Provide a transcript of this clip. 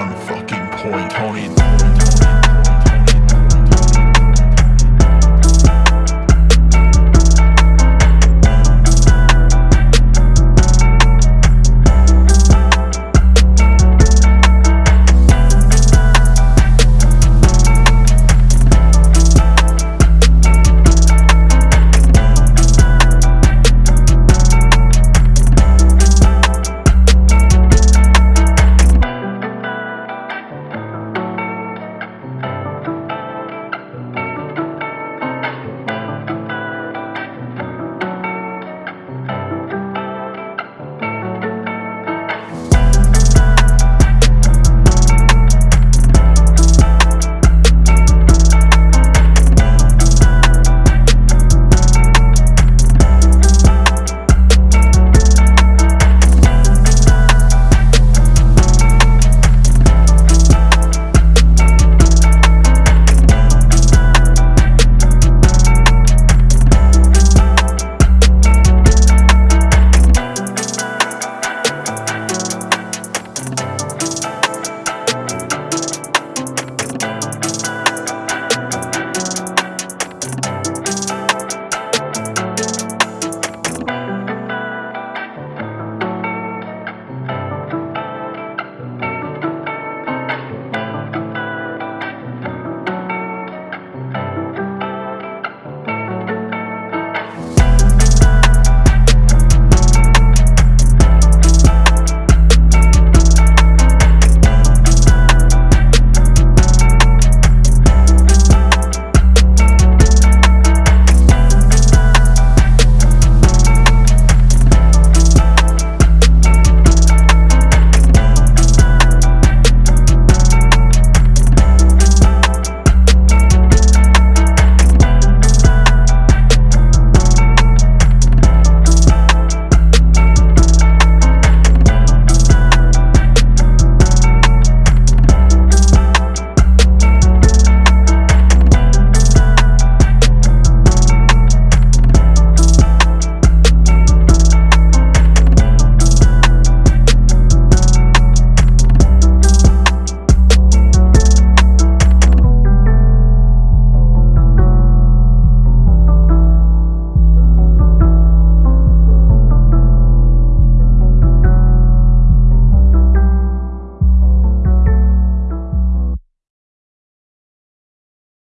on fucking point. Tony.